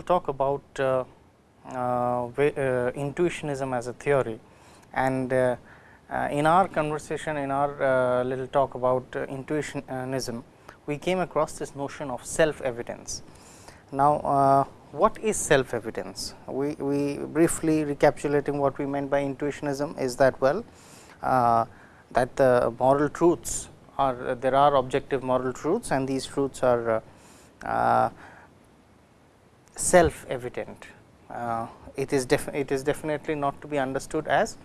will talk about uh, uh, uh, intuitionism as a theory and uh, uh, in our conversation in our uh, little talk about intuitionism we came across this notion of self evidence. Now, what is self evidence? We, we briefly recapitulating what we meant by intuitionism is that well that the moral truths are there are objective moral truths and these truths are self evident. Uh, it is it is definitely not to be understood as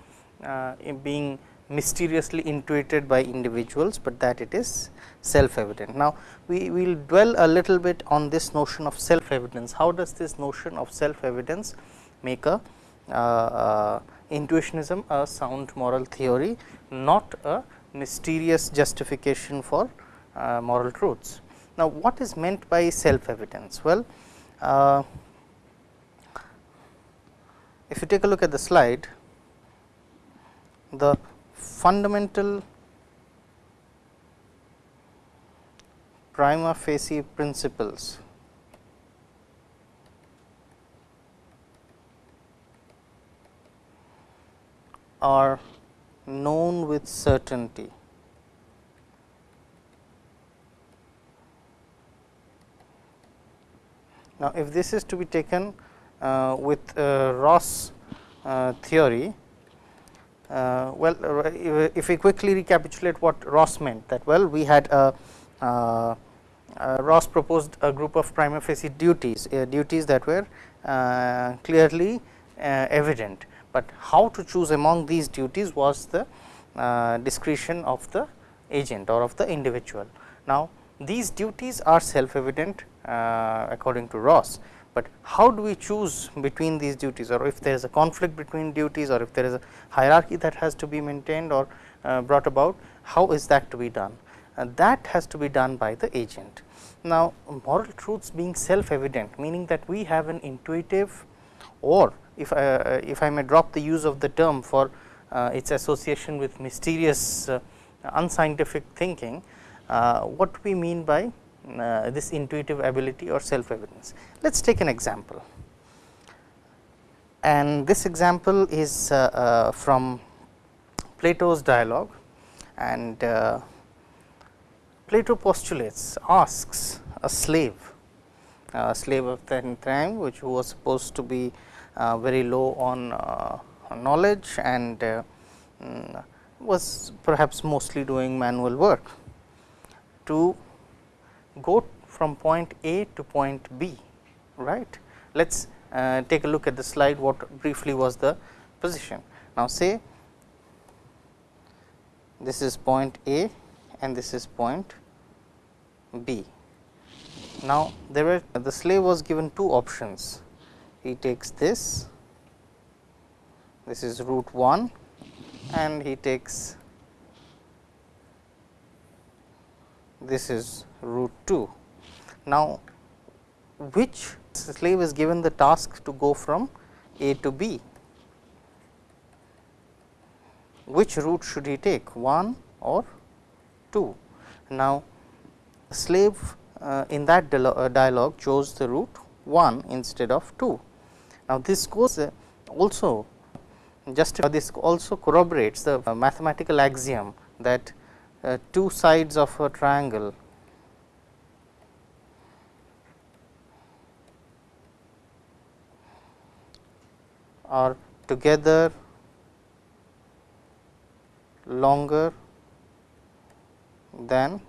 uh, being mysteriously intuited by individuals, but that it is self evident. Now, we will dwell a little bit on this notion of self evidence. How does this notion of self evidence make a uh, uh, intuitionism a sound moral theory, not a mysterious justification for uh, moral truths. Now, what is meant by self evidence? Well, Uh, if you take a look at the slide, the fundamental prima facie principles are known with certainty. Now, if this is to be taken uh, with uh, Ross uh, theory, well if we quickly recapitulate what Ross meant that well we had a uh, Ross proposed a group of prima facie duties, uh, duties that were uh, clearly evident, but how to choose among these duties was the discretion of the agent or of the individual. Now, these duties are self evident according to Ross, but how do we choose between these duties or if there is a conflict between duties or if there is a hierarchy that has to be maintained or uh, brought about, how is that to be done? Uh, that has to be done by the agent. Now, moral truths being self evident meaning that we have an intuitive or if I, uh, if I may drop the use of the term for uh, its association with mysterious uh, unscientific thinking, uh, what we mean by uh, this intuitive ability or self evidence. Let us take an example. And this example is uh, uh, from Plato's dialogue. And uh, Plato postulates asks a slave a slave of the time which was supposed to be uh, very low on uh, knowledge and mm, was perhaps mostly doing manual work to go from point A to point B, right. Let us uh, take a look at the slide what briefly was the position. Now, say this is point A and this is point B. Now, there were the slave was given two options. He takes this, this is route 1 and he takes this is route 2. Now, which slave is given the task to go from A to B? Which route should he take 1 or 2? Now, slave uh, in that uh, dialogue chose the route 1 instead of 2. Now, this goes uh, also just this also corroborates the uh, mathematical axiom that two sides of a triangle are together longer than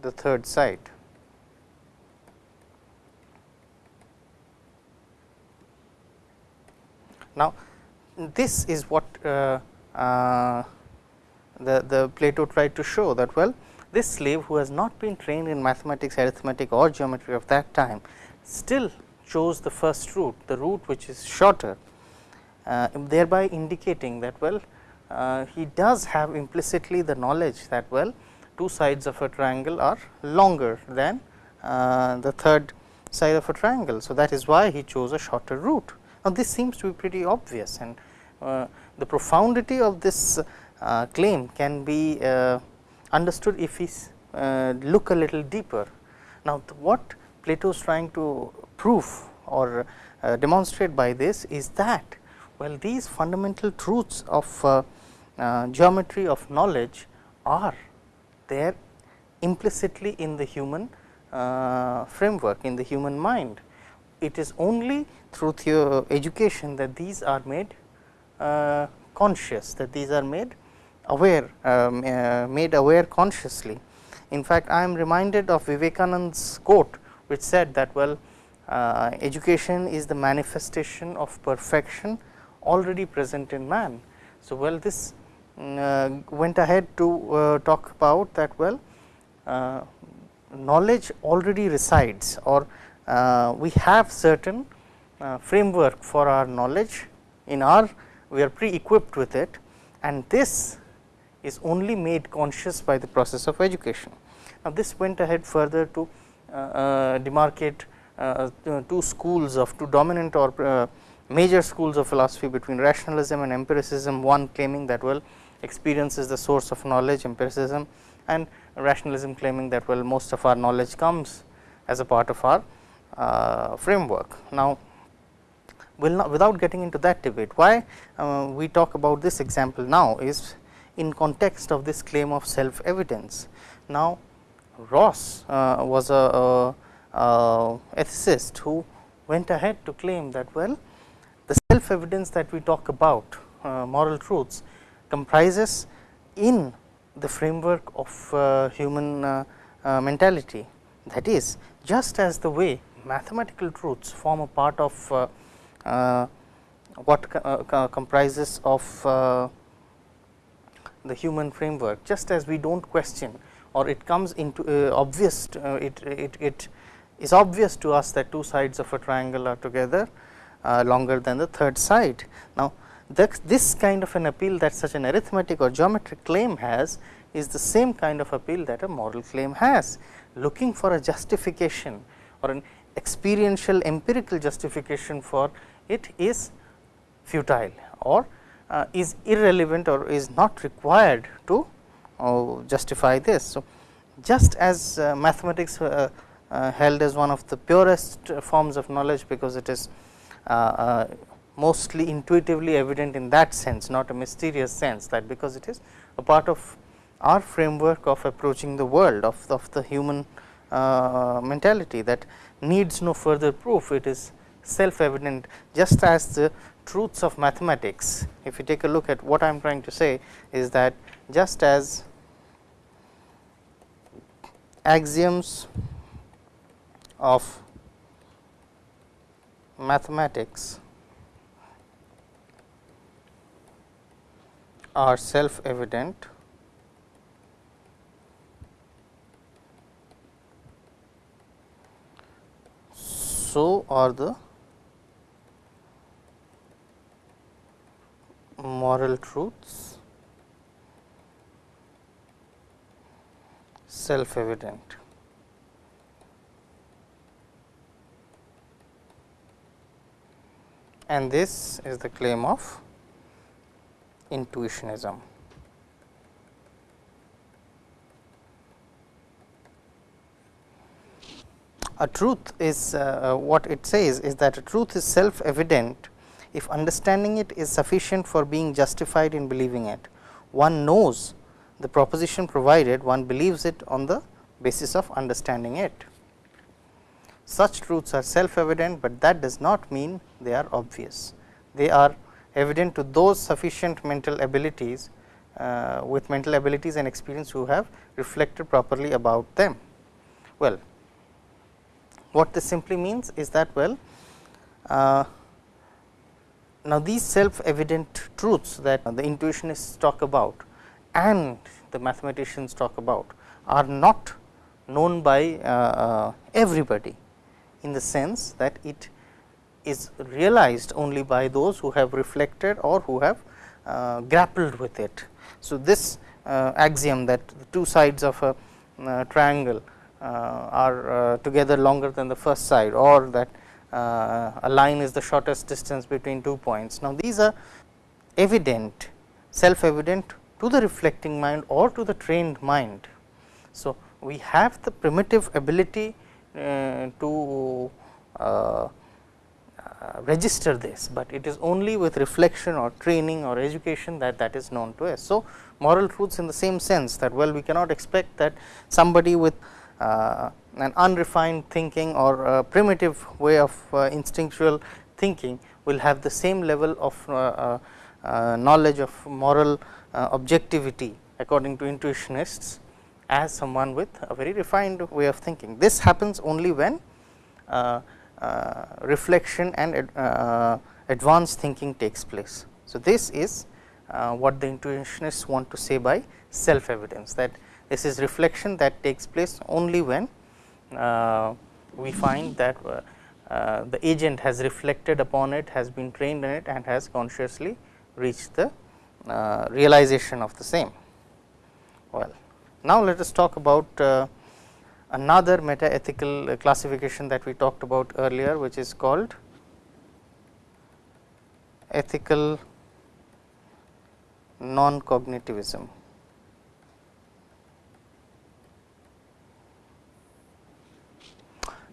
the third side. Now, this is what uh, uh, the, the Plato tried to show that well this slave who has not been trained in mathematics, arithmetic or geometry of that time still chose the first route, the route which is shorter uh, thereby indicating that well uh, he does have implicitly the knowledge that well two sides of a triangle are longer than uh, the third side of a triangle. So, that is why he chose a shorter route. Now, this seems to be pretty obvious and uh, the profundity of this claim can be uh, understood if we look a little deeper. Now, what Plato is trying to prove or uh, demonstrate by this is that well these fundamental truths of uh, uh, geometry of knowledge are there implicitly in the human uh, framework in the human mind. It is only through education that these are made uh, conscious that these are made aware um, uh, made aware consciously. In fact, I am reminded of Vivekananda's quote which said that well uh, education is the manifestation of perfection already present in man. So, well this mm, uh, went ahead to uh, talk about that well uh, knowledge already resides or uh, we have certain framework for our knowledge in our we are pre equipped with it and this is only made conscious by the process of education. Now, this went ahead further to uh, uh, demarcate uh, two schools of two dominant or major schools of philosophy between rationalism and empiricism, one claiming that well experience is the source of knowledge empiricism and rationalism claiming that well most of our knowledge comes as a part of our uh, framework. Now, will not without getting into that debate why uh, we talk about this example now is in context of this claim of self evidence. Now, Ross uh, was a, a, ethicist who went ahead to claim that well the self evidence that we talk about uh, moral truths comprises in the framework of uh, human uh, uh, mentality. That is just as the way mathematical truths form a part of what comprises of the human framework, just as we do not question or it comes into uh, obvious uh, it, it, it is obvious to us that two sides of a triangle are together uh, longer than the third side. Now, that this kind of an appeal that such an arithmetic or geometric claim has is the same kind of appeal that a moral claim has. Looking for a justification or an experiential empirical justification for it is futile or uh, is irrelevant or is not required to uh, justify this. So, just as uh, mathematics uh, uh, held as one of the purest forms of knowledge, because it is uh, mostly intuitively evident in that sense not a mysterious sense that because it is a part of our framework of approaching the world of, of the human mentality that needs no further proof it is self evident just as the truths of mathematics if you take a look at what I am trying to say is that just as axioms of mathematics are self evident so are the moral truths self evident. And this is the claim of intuitionism. A truth is uh, what it says is that a truth is self evident if understanding it is sufficient for being justified in believing it. One knows the proposition provided one believes it on the basis of understanding it. Such truths are self evident, but that does not mean they are obvious. They are evident to those sufficient mental abilities uh, with mental abilities and experience who have reflected properly about them. Well, what this simply means is that well, uh, now these self evident truths that the intuitionists talk about and the mathematicians talk about are not known by uh, uh, everybody in the sense that it is realized only by those who have reflected or who have uh, grappled with it. So, this uh, axiom that the two sides of a uh, triangle uh, are together longer than the first side or that a line is the shortest distance between two points. Now, these are evident self evident to the reflecting mind or to the trained mind. So, we have the primitive ability uh, to uh, uh, register this, but it is only with reflection or training or education that that is known to us. So, moral truths in the same sense that well we cannot expect that somebody with uh, an unrefined thinking or primitive way of uh, instinctual thinking will have the same level of uh, uh, knowledge of moral objectivity according to intuitionists as someone with a very refined way of thinking. This happens only when reflection and advanced thinking takes place. So, this is what the intuitionists want to say by self evidence that this is reflection that takes place only when uh, we find that uh, uh, the agent has reflected upon it, has been trained in it and has consciously reached the realization of the same. Well, now let us talk about another meta ethical classification that we talked about earlier, which is called ethical non cognitivism.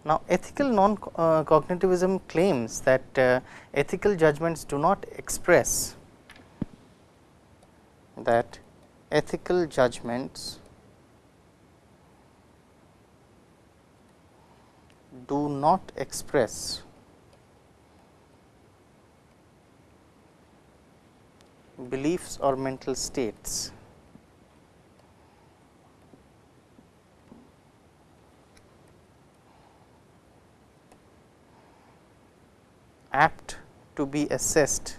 Now, ethical non uh, cognitivism claims that uh, ethical judgments do not express that ethical judgments do not express beliefs or mental states. Apt to be assessed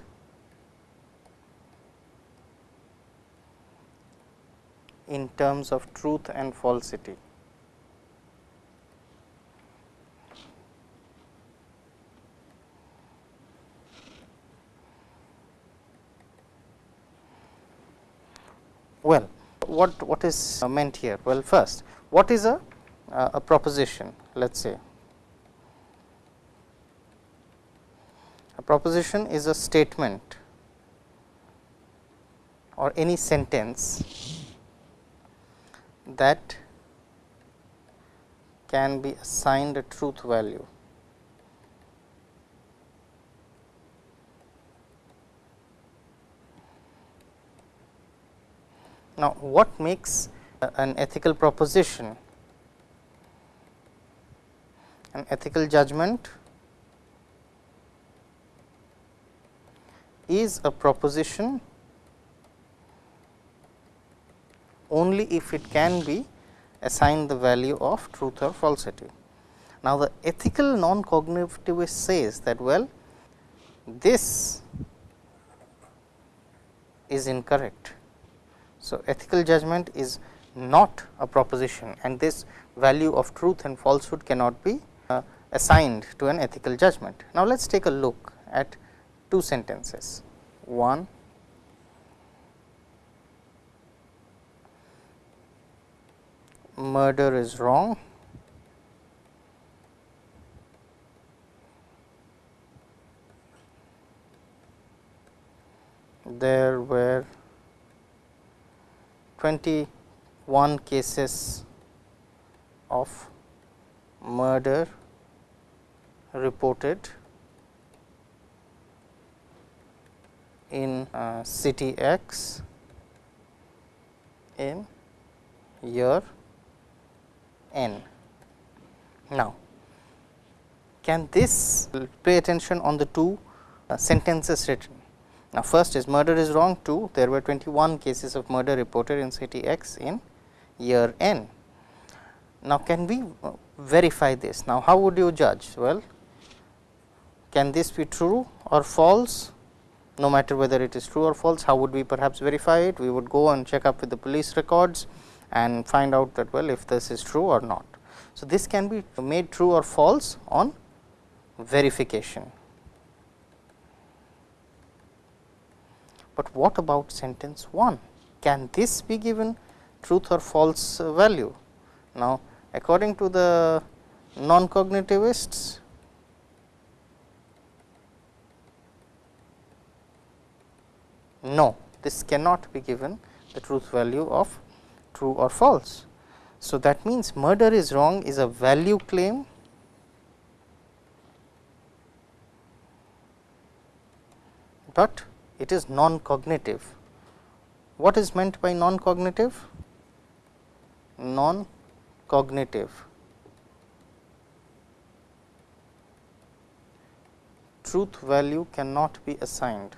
in terms of truth and falsity. Well, what what is meant here? Well, first, what is a a proposition? Let us say A proposition is a statement or any sentence that can be assigned a truth value. Now, what makes an ethical proposition? An ethical judgment is a proposition only if it can be assigned the value of truth or falsity. Now, the ethical non-cognitivist says that well this is incorrect. So, ethical judgment is not a proposition and this value of truth and falsehood cannot be uh, assigned to an ethical judgment. Now, let us take a look at two sentences. One murder is wrong. There were 21 cases of murder reported in uh, city X in year n. Now, can this pay attention on the two uh, sentences written. Now, first is murder is wrong 2 there were 21 cases of murder reported in city X in year n. Now, can we uh, verify this? Now, how would you judge? Well, can this be true or false? No matter whether it is true or false. How would we perhaps verify it? We would go and check up with the police records and find out that well if this is true or not. So, this can be made true or false on verification. But what about sentence 1? Can this be given truth or false value? Now, according to the non-cognitivists, No, this cannot be given the truth value of true or false. So, that means murder is wrong is a value claim but it is non cognitive. What is meant by non cognitive? Non cognitive. Truth value cannot be assigned.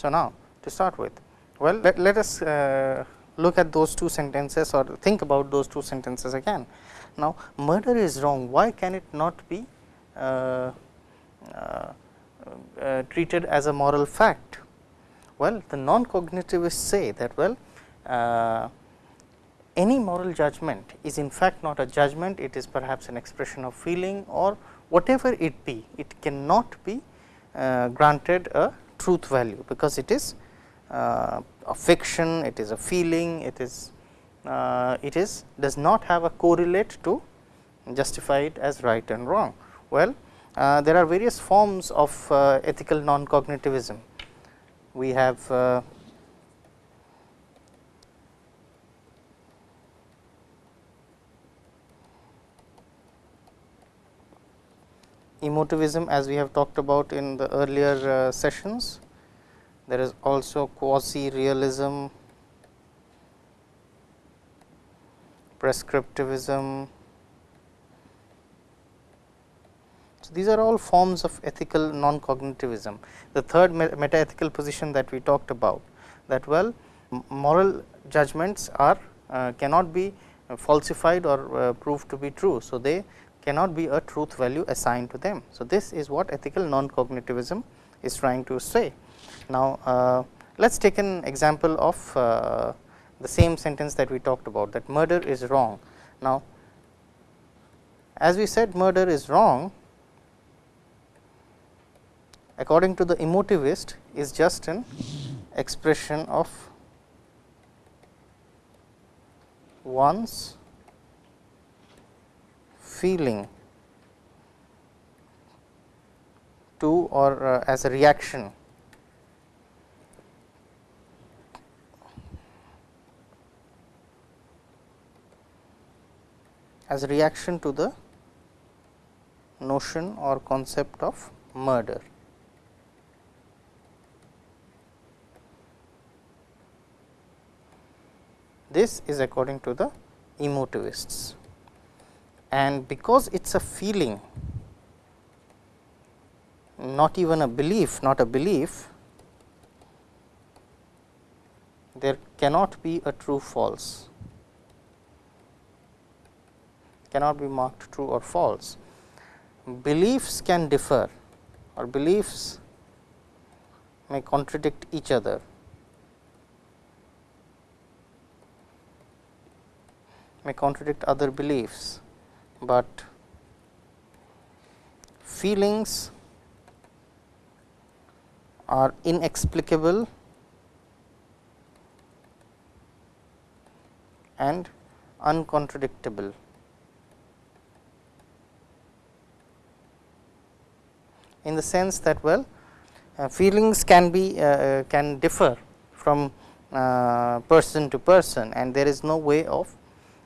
So, now to start with, well let, let us uh, look at those two sentences or think about those two sentences again. Now, murder is wrong, why can it not be uh, uh, uh treated as a moral fact? Well, the non-cognitivists say that well uh, any moral judgment is in fact not a judgment, it is perhaps an expression of feeling or whatever it be, it cannot be uh, granted a truth value, because it is uh, a fiction, it is a feeling, it is uh, it is does not have a correlate to justify it as right and wrong. Well, uh, there are various forms of uh, ethical non-cognitivism. We have emotivism as we have talked about in the earlier uh, sessions. There is also quasi realism, prescriptivism. So, these are all forms of ethical non-cognitivism. The third meta ethical position that we talked about that well moral judgments are uh, cannot be falsified or uh, proved to be true. So, they cannot be a truth value assigned to them. So, this is what ethical non-cognitivism is trying to say. Now, uh, let us take an example of uh, the same sentence that we talked about that murder is wrong. Now, as we said murder is wrong according to the emotivist is just an expression of one's feeling to or uh, as a reaction as a reaction to the notion or concept of murder. This is according to the emotivists and because it is a feeling not even a belief not a belief there cannot be a true false. Cannot be marked true or false. Beliefs can differ or beliefs may contradict each other. May contradict other beliefs but feelings are inexplicable and uncontradictable. In the sense that well uh, feelings can be uh, uh can differ from uh, person to person and there is no way of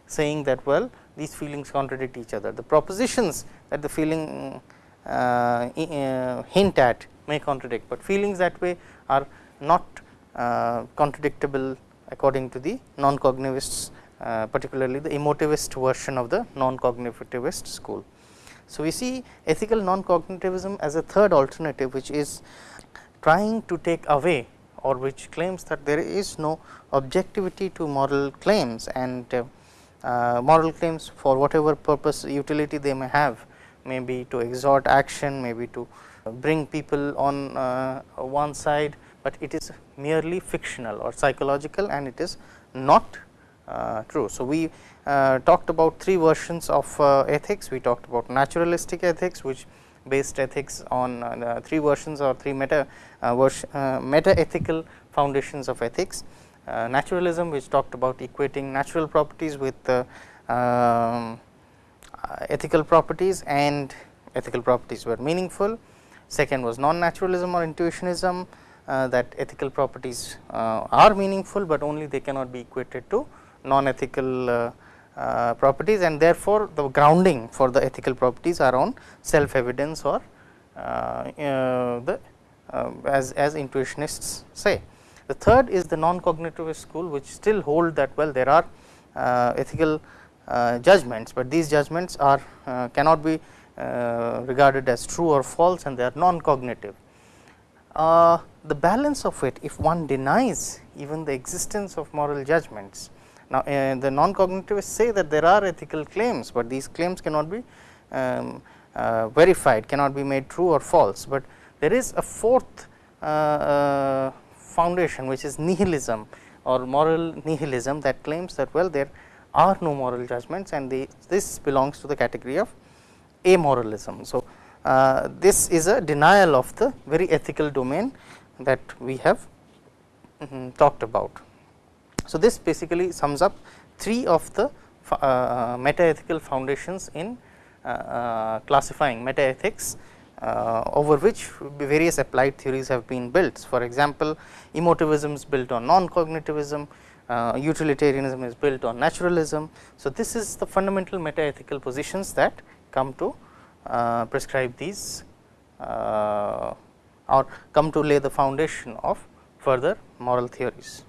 saying that well these feelings contradict each other. The propositions that the feeling uh, uh, hint at may contradict, but feelings that way are not uh, contradictable according to the non-cognitivists uh, particularly the emotivist version of the non-cognitivist school. So, we see ethical non-cognitivism as a third alternative which is trying to take away or which claims that there is no objectivity to moral claims and uh, moral claims for whatever purpose utility they may have maybe to exhort action, maybe to bring people on uh, one side, but it is merely fictional or psychological and it is not uh, true. So, we uh, talked about three versions of uh, ethics, we talked about naturalistic ethics which based ethics on uh, three versions or three meta, meta ethical foundations of ethics. Uh, naturalism which talked about equating natural properties with um, uh, ethical properties and ethical properties were meaningful. Second was non naturalism or intuitionism uh, that ethical properties uh, are meaningful, but only they cannot be equated to non ethical uh, uh, properties and therefore, the grounding for the ethical properties are on self evidence or uh, the as, as intuitionists say. The third is the non cognitivist school which still hold that well there are ethical judgments, but these judgments are cannot be regarded as true or false and they are non cognitive. Uh, the balance of it if one denies even the existence of moral judgments. Now, uh, the non cognitivists say that there are ethical claims, but these claims cannot be um, uh, verified cannot be made true or false, but there is a fourth uh, uh, foundation which is nihilism or moral nihilism that claims that well there are no moral judgments and they, this belongs to the category of amoralism. So, uh, this is a denial of the very ethical domain that we have -hmm, talked about. So, this basically sums up three of the uh meta ethical foundations in uh, uh, classifying meta ethics over which various applied theories have been built. For example, emotivism is built on non cognitivism, utilitarianism is built on naturalism. So, this is the fundamental meta ethical positions that come to uh, prescribe these uh, or come to lay the foundation of further moral theories.